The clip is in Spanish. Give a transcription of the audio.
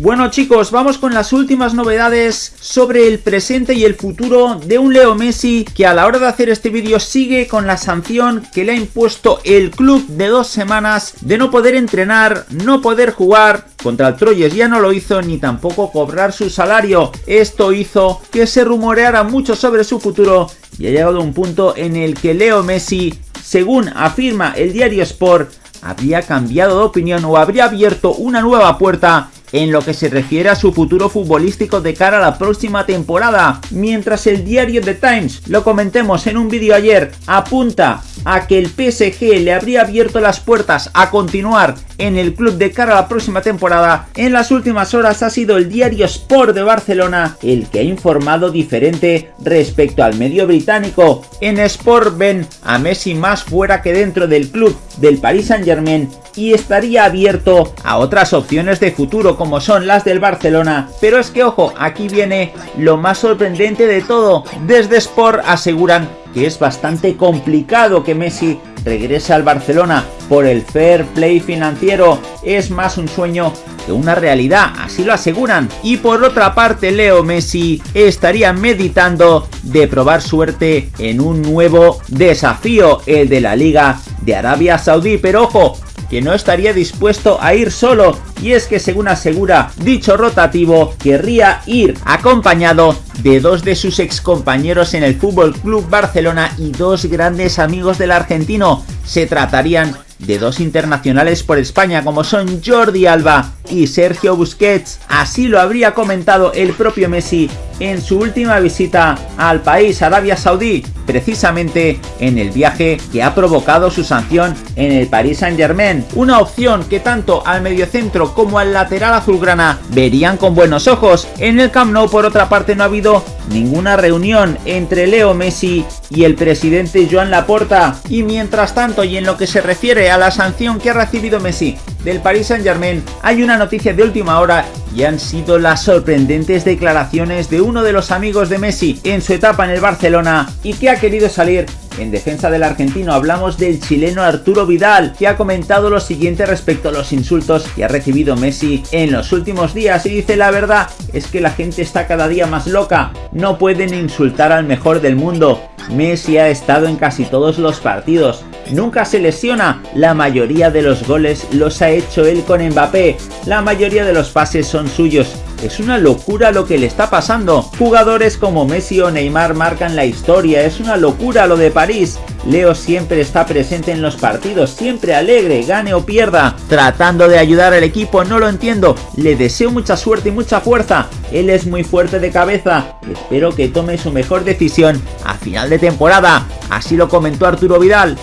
Bueno chicos, vamos con las últimas novedades sobre el presente y el futuro de un Leo Messi que a la hora de hacer este vídeo sigue con la sanción que le ha impuesto el club de dos semanas de no poder entrenar, no poder jugar, contra el Troyes ya no lo hizo ni tampoco cobrar su salario. Esto hizo que se rumoreara mucho sobre su futuro y ha llegado a un punto en el que Leo Messi, según afirma el diario Sport, habría cambiado de opinión o habría abierto una nueva puerta en lo que se refiere a su futuro futbolístico de cara a la próxima temporada, mientras el diario The Times, lo comentemos en un vídeo ayer, apunta a que el PSG le habría abierto las puertas a continuar en el club de cara a la próxima temporada, en las últimas horas ha sido el diario Sport de Barcelona el que ha informado diferente respecto al medio británico. En Sport ven a Messi más fuera que dentro del club del Paris Saint Germain y estaría abierto a otras opciones de futuro como son las del Barcelona. Pero es que ojo, aquí viene lo más sorprendente de todo. Desde Sport aseguran que es bastante complicado que Messi regrese al Barcelona por el fair play financiero. Es más un sueño que una realidad, así lo aseguran. Y por otra parte, Leo Messi estaría meditando de probar suerte en un nuevo desafío, el de la Liga de Arabia Saudí. Pero ojo, que no estaría dispuesto a ir solo y es que según asegura dicho rotativo querría ir acompañado de dos de sus ex compañeros en el Fútbol Club Barcelona y dos grandes amigos del argentino. Se tratarían de dos internacionales por España como son Jordi Alba y Sergio Busquets. Así lo habría comentado el propio Messi en su última visita al país Arabia Saudí, precisamente en el viaje que ha provocado su sanción en el Paris Saint Germain. Una opción que tanto al mediocentro como al lateral azulgrana verían con buenos ojos. En el Camp Nou por otra parte no ha habido ninguna reunión entre Leo Messi y el presidente Joan Laporta. Y mientras tanto y en lo que se refiere a la sanción que ha recibido Messi del Paris Saint Germain hay una noticia de última hora y han sido las sorprendentes declaraciones de uno de los amigos de Messi en su etapa en el Barcelona y que ha querido salir. En defensa del argentino hablamos del chileno Arturo Vidal, que ha comentado lo siguiente respecto a los insultos que ha recibido Messi en los últimos días y dice la verdad es que la gente está cada día más loca, no pueden insultar al mejor del mundo, Messi ha estado en casi todos los partidos, nunca se lesiona, la mayoría de los goles los ha hecho él con Mbappé, la mayoría de los pases son suyos, es una locura lo que le está pasando. Jugadores como Messi o Neymar marcan la historia, es una locura lo de París. Leo siempre está presente en los partidos, siempre alegre, gane o pierda, tratando de ayudar al equipo, no lo entiendo, le deseo mucha suerte y mucha fuerza, él es muy fuerte de cabeza, espero que tome su mejor decisión a final de temporada, así lo comentó Arturo Vidal.